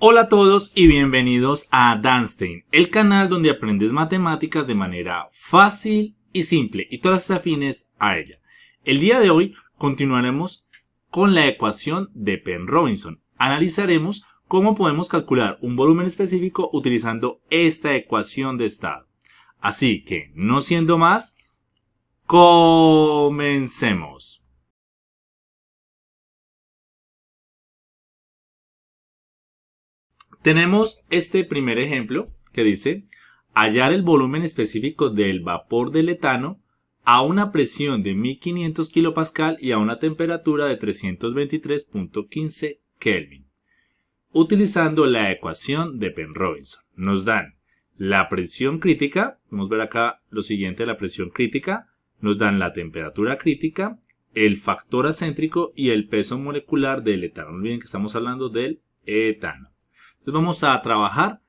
Hola a todos y bienvenidos a Danstein, el canal donde aprendes matemáticas de manera fácil y simple y todas afines a ella. El día de hoy continuaremos con la ecuación de Penn-Robinson. Analizaremos cómo podemos calcular un volumen específico utilizando esta ecuación de estado. Así que, no siendo más, comencemos. Tenemos este primer ejemplo que dice hallar el volumen específico del vapor del etano a una presión de 1500 kPa y a una temperatura de 323.15 Kelvin. Utilizando la ecuación de Penn-Robinson, nos dan la presión crítica, vamos a ver acá lo siguiente, la presión crítica, nos dan la temperatura crítica, el factor acéntrico y el peso molecular del etano. No olviden que estamos hablando del etano. Entonces vamos a trabajar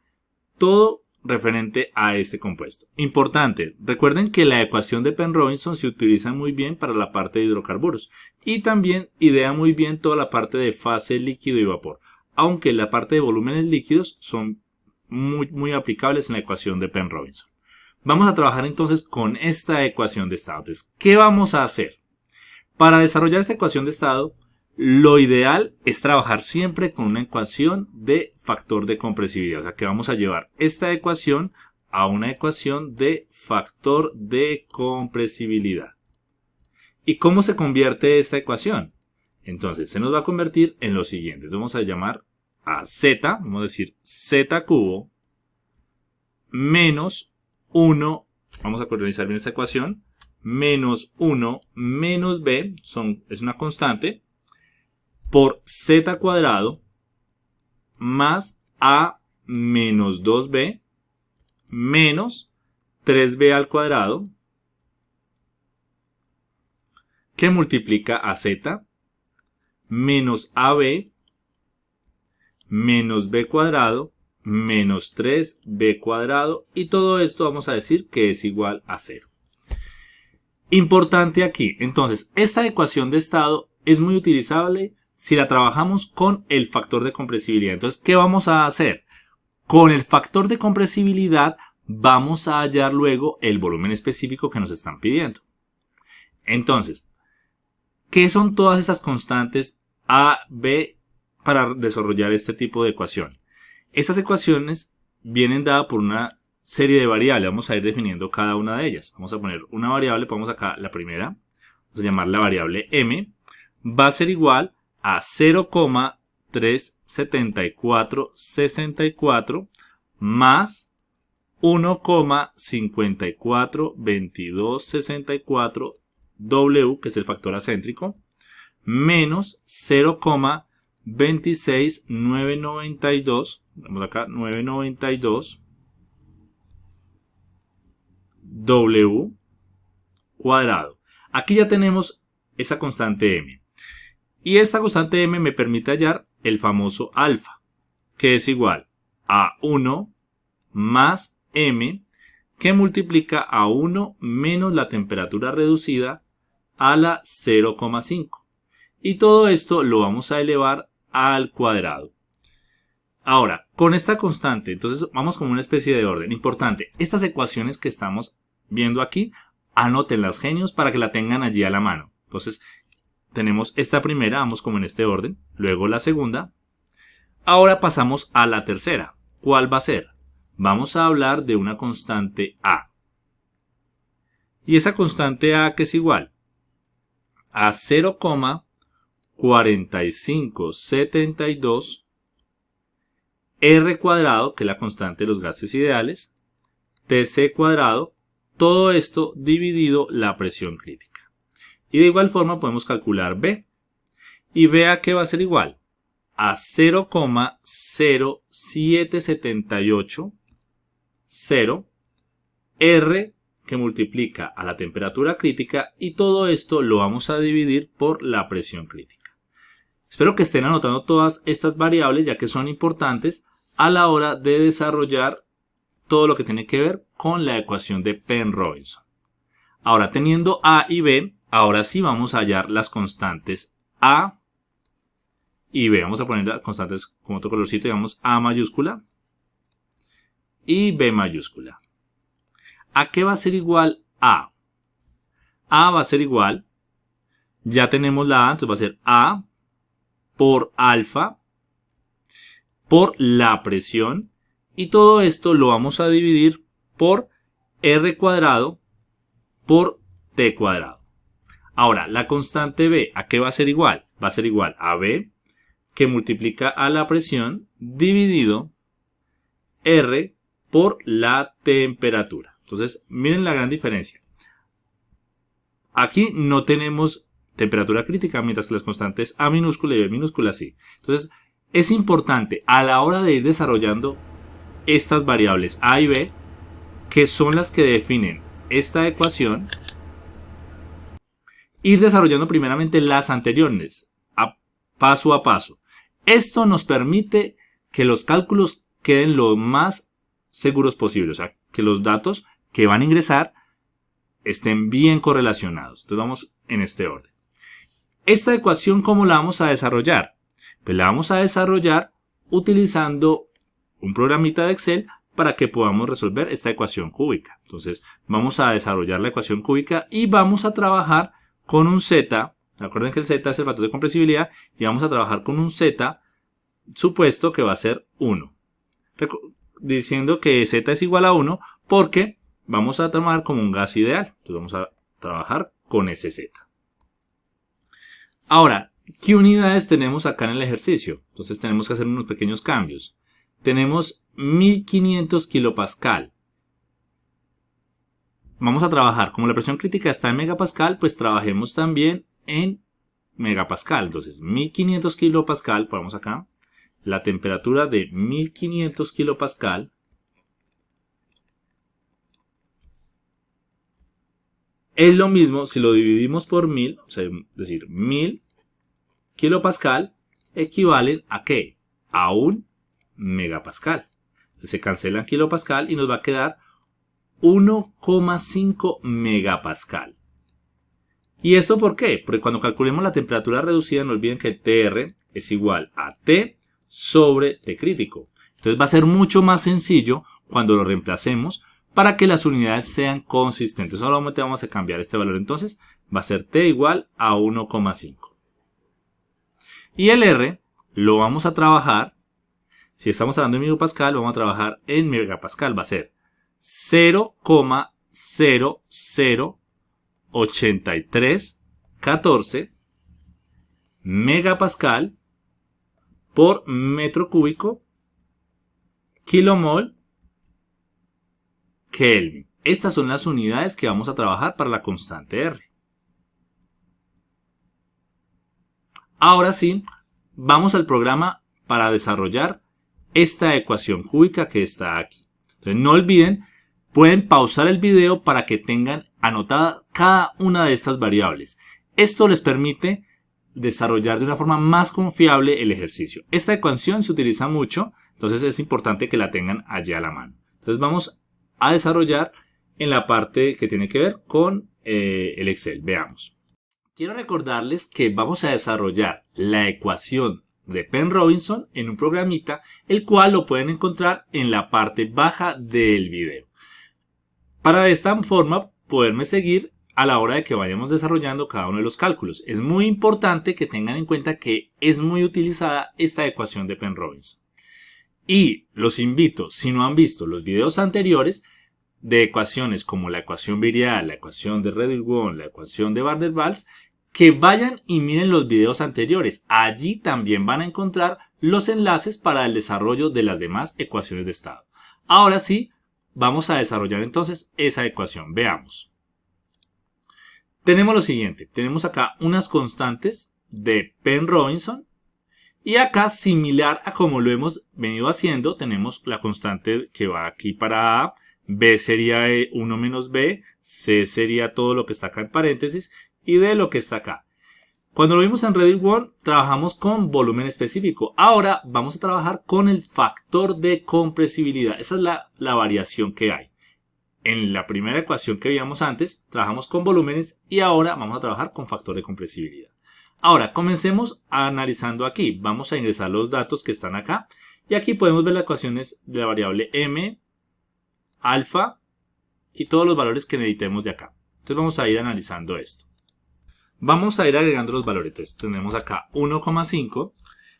todo referente a este compuesto. Importante, recuerden que la ecuación de Penn-Robinson se utiliza muy bien para la parte de hidrocarburos y también idea muy bien toda la parte de fase líquido y vapor, aunque la parte de volúmenes líquidos son muy, aplicables en la ecuación de Penn-Robinson. Vamos a trabajar entonces con esta ecuación de estado. Entonces, ¿qué vamos a hacer? Para desarrollar esta ecuación de estado, lo ideal es trabajar siempre con una ecuación de factor de compresibilidad. O sea que vamos a llevar esta ecuación a una ecuación de factor de compresibilidad. ¿Y cómo se convierte esta ecuación? Entonces se nos va a convertir en lo siguiente. vamos a llamar a z, vamos a decir z cubo menos 1, vamos a coordinar bien esta ecuación, menos 1 menos b, son, es una constante, por z cuadrado más a menos 2b menos 3b al cuadrado que multiplica a z menos ab menos b cuadrado menos 3b cuadrado y todo esto vamos a decir que es igual a 0. Importante aquí, entonces, esta ecuación de estado es muy utilizable si la trabajamos con el factor de compresibilidad. Entonces, ¿qué vamos a hacer? Con el factor de compresibilidad vamos a hallar luego el volumen específico que nos están pidiendo. Entonces, ¿qué son todas estas constantes A, B para desarrollar este tipo de ecuación? Estas ecuaciones vienen dadas por una serie de variables. Vamos a ir definiendo cada una de ellas. Vamos a poner una variable, ponemos acá la primera. Vamos a llamar la variable m. Va a ser igual a 0,37464 más 1,542264 W, que es el factor acéntrico, menos 0,26992, vamos acá, 992 W cuadrado. Aquí ya tenemos esa constante m. Y esta constante m me permite hallar el famoso alfa, que es igual a 1 más m, que multiplica a 1 menos la temperatura reducida a la 0,5. Y todo esto lo vamos a elevar al cuadrado. Ahora, con esta constante, entonces vamos con una especie de orden. Importante, estas ecuaciones que estamos viendo aquí, anótenlas genios para que la tengan allí a la mano. Entonces, tenemos esta primera, vamos como en este orden, luego la segunda. Ahora pasamos a la tercera. ¿Cuál va a ser? Vamos a hablar de una constante A. Y esa constante A que es igual a 0,4572 R cuadrado, que es la constante de los gases ideales, TC cuadrado, todo esto dividido la presión crítica. Y de igual forma podemos calcular B. Y vea que va a ser igual a 0,0778 0 R que multiplica a la temperatura crítica y todo esto lo vamos a dividir por la presión crítica. Espero que estén anotando todas estas variables ya que son importantes a la hora de desarrollar todo lo que tiene que ver con la ecuación de Penn-Robinson. Ahora teniendo A y B, Ahora sí vamos a hallar las constantes A y B. Vamos a poner las constantes con otro colorcito, digamos A mayúscula y B mayúscula. ¿A qué va a ser igual A? A va a ser igual, ya tenemos la A, entonces va a ser A por alfa por la presión y todo esto lo vamos a dividir por R cuadrado por T cuadrado. Ahora, la constante B, ¿a qué va a ser igual? Va a ser igual a B que multiplica a la presión dividido R por la temperatura. Entonces, miren la gran diferencia. Aquí no tenemos temperatura crítica, mientras que las constantes A minúscula y B minúscula sí. Entonces, es importante a la hora de ir desarrollando estas variables A y B, que son las que definen esta ecuación, ir desarrollando primeramente las anteriores, a paso a paso. Esto nos permite que los cálculos queden lo más seguros posible, o sea, que los datos que van a ingresar estén bien correlacionados. Entonces vamos en este orden. Esta ecuación, ¿cómo la vamos a desarrollar? Pues la vamos a desarrollar utilizando un programita de Excel para que podamos resolver esta ecuación cúbica. Entonces vamos a desarrollar la ecuación cúbica y vamos a trabajar con un z. Recuerden que el z es el factor de compresibilidad y vamos a trabajar con un z supuesto que va a ser 1. Diciendo que z es igual a 1 porque vamos a tomar como un gas ideal. Entonces vamos a trabajar con ese z. Ahora, ¿qué unidades tenemos acá en el ejercicio? Entonces tenemos que hacer unos pequeños cambios. Tenemos 1500 kilopascal. Vamos a trabajar, como la presión crítica está en megapascal, pues trabajemos también en megapascal. Entonces, 1500 kilopascal, ponemos acá, la temperatura de 1500 kilopascal es lo mismo si lo dividimos por 1000, o sea, es decir, 1000 kilopascal equivalen a qué? A un megapascal. Se cancelan kilopascal y nos va a quedar 1,5 megapascal. ¿Y esto por qué? Porque cuando calculemos la temperatura reducida, no olviden que TR es igual a T sobre T crítico. Entonces va a ser mucho más sencillo cuando lo reemplacemos para que las unidades sean consistentes. Solamente vamos a cambiar este valor entonces. Va a ser T igual a 1,5. Y el R lo vamos a trabajar, si estamos hablando en megapascal, vamos a trabajar en megapascal. Va a ser 0,008314 megapascal por metro cúbico kilomol Kelvin. Estas son las unidades que vamos a trabajar para la constante R. Ahora sí, vamos al programa para desarrollar esta ecuación cúbica que está aquí. Entonces no olviden, pueden pausar el video para que tengan anotada cada una de estas variables. Esto les permite desarrollar de una forma más confiable el ejercicio. Esta ecuación se utiliza mucho, entonces es importante que la tengan allí a la mano. Entonces vamos a desarrollar en la parte que tiene que ver con eh, el Excel. Veamos. Quiero recordarles que vamos a desarrollar la ecuación de Penn Robinson en un programita, el cual lo pueden encontrar en la parte baja del video. Para de esta forma poderme seguir a la hora de que vayamos desarrollando cada uno de los cálculos. Es muy importante que tengan en cuenta que es muy utilizada esta ecuación de Penn Robinson. Y los invito, si no han visto los videos anteriores, de ecuaciones como la ecuación virial, la ecuación de Redwood, la ecuación de Van der que vayan y miren los videos anteriores. Allí también van a encontrar los enlaces para el desarrollo de las demás ecuaciones de estado. Ahora sí, vamos a desarrollar entonces esa ecuación. Veamos. Tenemos lo siguiente. Tenemos acá unas constantes de Penn-Robinson y acá, similar a como lo hemos venido haciendo, tenemos la constante que va aquí para A, B sería 1 menos B, C sería todo lo que está acá en paréntesis y D lo que está acá. Cuando lo vimos en Reddit World, trabajamos con volumen específico. Ahora vamos a trabajar con el factor de compresibilidad. Esa es la, la variación que hay. En la primera ecuación que veíamos antes, trabajamos con volúmenes y ahora vamos a trabajar con factor de compresibilidad. Ahora, comencemos analizando aquí. Vamos a ingresar los datos que están acá. Y aquí podemos ver las ecuaciones de la variable m, alfa y todos los valores que necesitemos de acá. Entonces vamos a ir analizando esto. Vamos a ir agregando los valores. Entonces tenemos acá 1,5.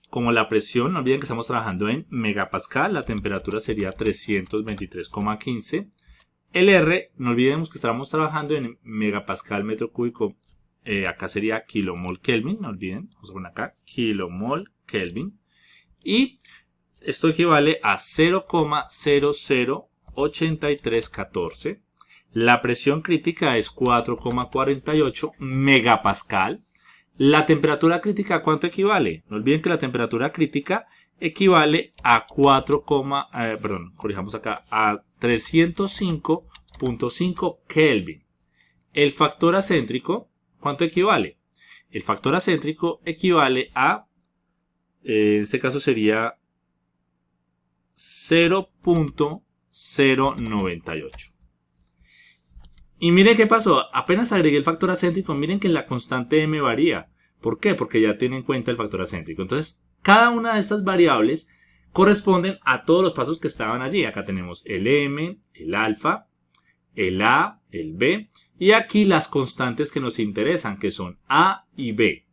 Como la presión, no olviden que estamos trabajando en megapascal, la temperatura sería 323,15. El R, no olvidemos que estamos trabajando en megapascal metro cúbico eh, acá sería kilomol Kelvin, no olviden, vamos a poner acá kilomol Kelvin. Y esto equivale a 0,008314. La presión crítica es 4,48 megapascal. La temperatura crítica, ¿a cuánto equivale? No olviden que la temperatura crítica equivale a 4, eh, perdón, corrijamos acá, a 305.5 Kelvin. El factor acéntrico ¿Cuánto equivale? El factor acéntrico equivale a, eh, en este caso sería 0.098. Y miren qué pasó, apenas agregué el factor acéntrico, miren que la constante m varía. ¿Por qué? Porque ya tiene en cuenta el factor acéntrico. Entonces, cada una de estas variables corresponden a todos los pasos que estaban allí. Acá tenemos el m, el alfa, el a, el b y aquí las constantes que nos interesan, que son A y B.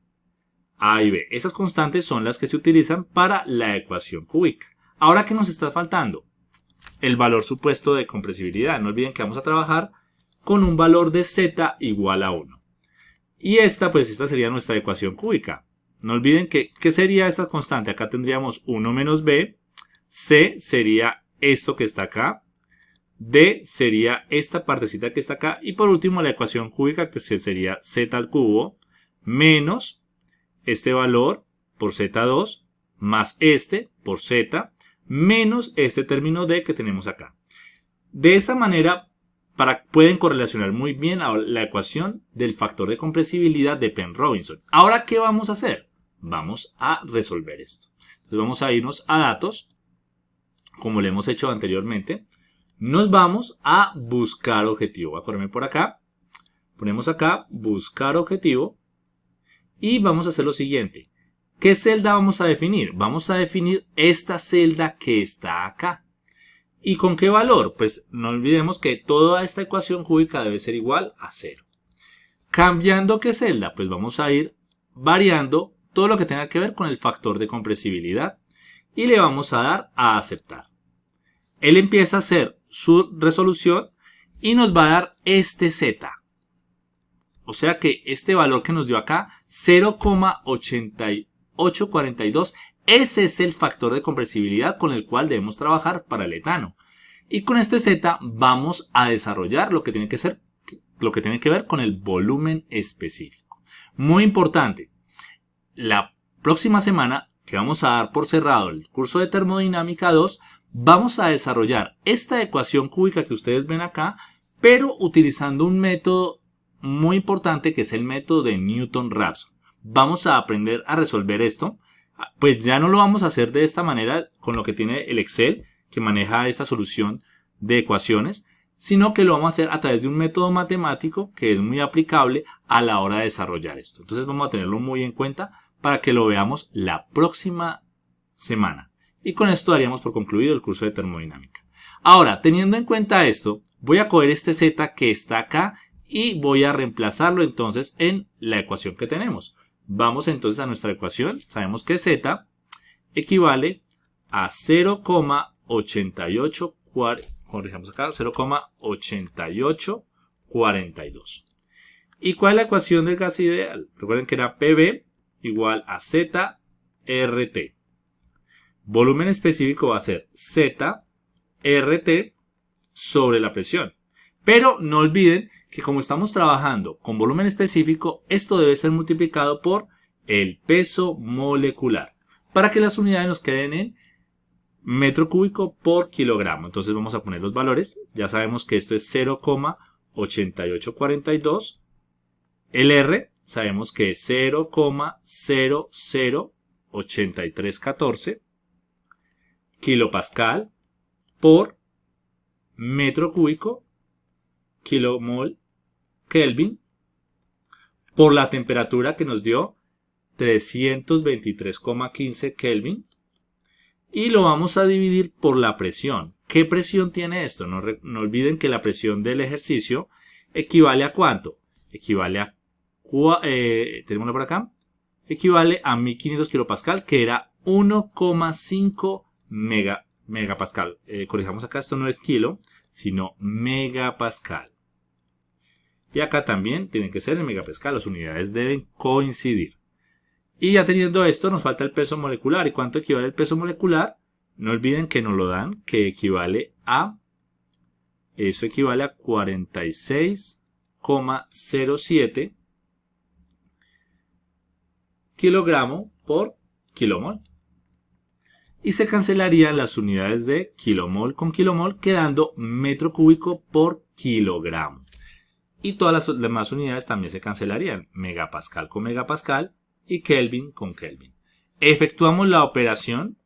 A y B. Esas constantes son las que se utilizan para la ecuación cúbica. Ahora, ¿qué nos está faltando? El valor supuesto de compresibilidad. No olviden que vamos a trabajar con un valor de Z igual a 1. Y esta, pues esta sería nuestra ecuación cúbica. No olviden que, ¿qué sería esta constante? Acá tendríamos 1 menos B. C sería esto que está acá. D sería esta partecita que está acá. Y por último la ecuación cúbica que sería z al cubo menos este valor por z2 más este por z menos este término D que tenemos acá. De esta manera para, pueden correlacionar muy bien la ecuación del factor de compresibilidad de Penn-Robinson. Ahora, ¿qué vamos a hacer? Vamos a resolver esto. Entonces vamos a irnos a datos, como lo hemos hecho anteriormente nos vamos a buscar objetivo. Voy a correrme por acá. Ponemos acá buscar objetivo. Y vamos a hacer lo siguiente. ¿Qué celda vamos a definir? Vamos a definir esta celda que está acá. ¿Y con qué valor? Pues no olvidemos que toda esta ecuación cúbica debe ser igual a 0. ¿Cambiando qué celda? Pues vamos a ir variando todo lo que tenga que ver con el factor de compresibilidad y le vamos a dar a aceptar. Él empieza a hacer su resolución y nos va a dar este Z. O sea que este valor que nos dio acá, 0,8842, ese es el factor de compresibilidad con el cual debemos trabajar para el etano. Y con este Z vamos a desarrollar lo que tiene que, ser, lo que, tiene que ver con el volumen específico. Muy importante, la próxima semana que vamos a dar por cerrado el curso de termodinámica 2, vamos a desarrollar esta ecuación cúbica que ustedes ven acá, pero utilizando un método muy importante que es el método de Newton-Raphson. Vamos a aprender a resolver esto, pues ya no lo vamos a hacer de esta manera con lo que tiene el Excel, que maneja esta solución de ecuaciones, sino que lo vamos a hacer a través de un método matemático que es muy aplicable a la hora de desarrollar esto. Entonces vamos a tenerlo muy en cuenta para que lo veamos la próxima semana. Y con esto daríamos por concluido el curso de termodinámica. Ahora, teniendo en cuenta esto, voy a coger este z que está acá y voy a reemplazarlo entonces en la ecuación que tenemos. Vamos entonces a nuestra ecuación. Sabemos que z equivale a 0,88 acá 0,8842. ¿Y cuál es la ecuación del gas ideal? Recuerden que era PB igual a ZRT. Volumen específico va a ser Z RT sobre la presión. Pero no olviden que como estamos trabajando con volumen específico, esto debe ser multiplicado por el peso molecular para que las unidades nos queden en metro cúbico por kilogramo. Entonces vamos a poner los valores. Ya sabemos que esto es 0,8842. El R sabemos que es 0,008314 kilopascal por metro cúbico, kilomol Kelvin, por la temperatura que nos dio 323,15 Kelvin. Y lo vamos a dividir por la presión. ¿Qué presión tiene esto? No, no olviden que la presión del ejercicio equivale a cuánto? Equivale a... Eh, tenemos por acá. Equivale a 1500 kilopascal, que era 1,5 mega, megapascal. Eh, corrijamos acá, esto no es kilo, sino megapascal. Y acá también tienen que ser en megapascal, las unidades deben coincidir. Y ya teniendo esto, nos falta el peso molecular. ¿Y cuánto equivale el peso molecular? No olviden que nos lo dan, que equivale a... Eso equivale a 46,07 kilogramo por kilomol. Y se cancelarían las unidades de kilomol con kilomol, quedando metro cúbico por kilogramo. Y todas las demás unidades también se cancelarían, megapascal con megapascal y Kelvin con Kelvin. Efectuamos la operación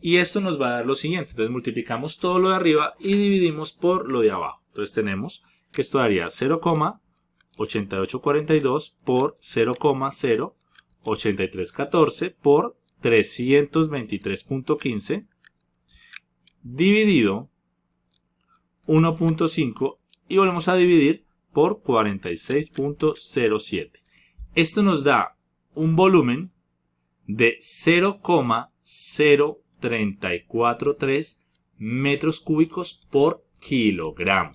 y esto nos va a dar lo siguiente. Entonces multiplicamos todo lo de arriba y dividimos por lo de abajo. Entonces tenemos que esto daría 0,8842 por 0,08314 por 323.15 dividido 1.5 y volvemos a dividir por 46.07. Esto nos da un volumen de 0,0343 metros cúbicos por kilogramo.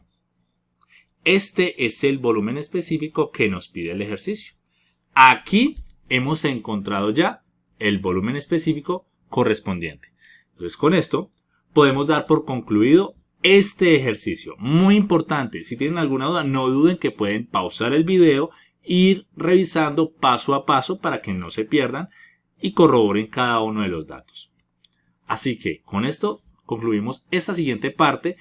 Este es el volumen específico que nos pide el ejercicio. Aquí hemos encontrado ya el volumen específico correspondiente. Entonces con esto podemos dar por concluido este ejercicio. Muy importante, si tienen alguna duda no duden que pueden pausar el video ir revisando paso a paso para que no se pierdan y corroboren cada uno de los datos. Así que con esto concluimos esta siguiente parte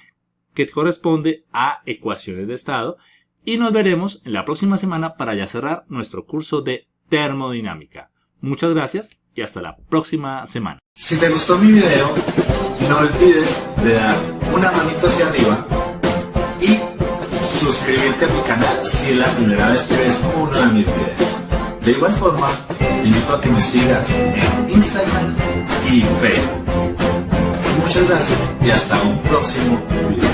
que corresponde a ecuaciones de estado y nos veremos en la próxima semana para ya cerrar nuestro curso de termodinámica. Muchas gracias y hasta la próxima semana. Si te gustó mi video, no olvides de dar una manita hacia arriba suscribirte a mi canal si es la primera vez que ves uno de mis videos. De igual forma, te invito a que me sigas en Instagram y Facebook. Muchas gracias y hasta un próximo video.